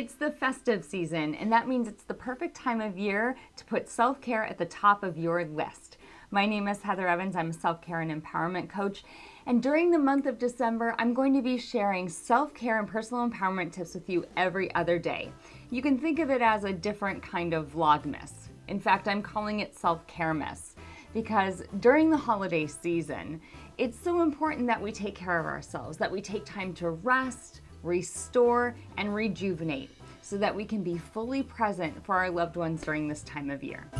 It's the festive season, and that means it's the perfect time of year to put self-care at the top of your list. My name is Heather Evans. I'm a self-care and empowerment coach. And during the month of December, I'm going to be sharing self-care and personal empowerment tips with you every other day. You can think of it as a different kind of Vlogmas. In fact, I'm calling it Self-Caremas because during the holiday season, it's so important that we take care of ourselves, that we take time to rest, restore, and rejuvenate so that we can be fully present for our loved ones during this time of year.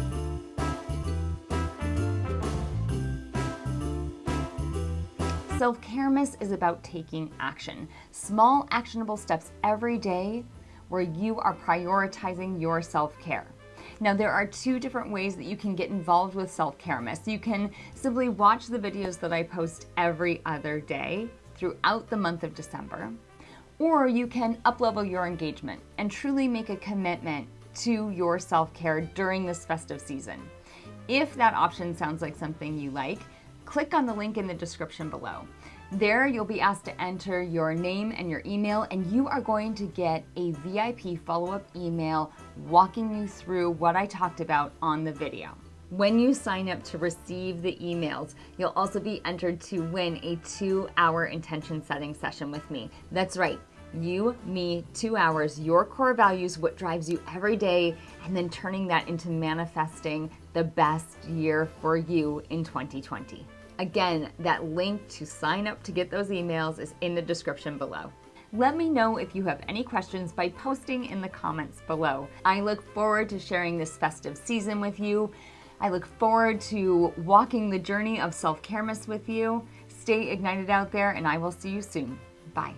Self-Caremas is about taking action. Small actionable steps every day where you are prioritizing your self-care. Now there are two different ways that you can get involved with Self-Caremas. You can simply watch the videos that I post every other day throughout the month of December or you can uplevel your engagement and truly make a commitment to your self-care during this festive season. If that option sounds like something you like, click on the link in the description below. There you'll be asked to enter your name and your email and you are going to get a VIP follow-up email walking you through what I talked about on the video. When you sign up to receive the emails, you'll also be entered to win a two hour intention setting session with me. That's right, you, me, two hours, your core values, what drives you every day, and then turning that into manifesting the best year for you in 2020. Again, that link to sign up to get those emails is in the description below. Let me know if you have any questions by posting in the comments below. I look forward to sharing this festive season with you. I look forward to walking the journey of self-caremas with you. Stay ignited out there and I will see you soon. Bye.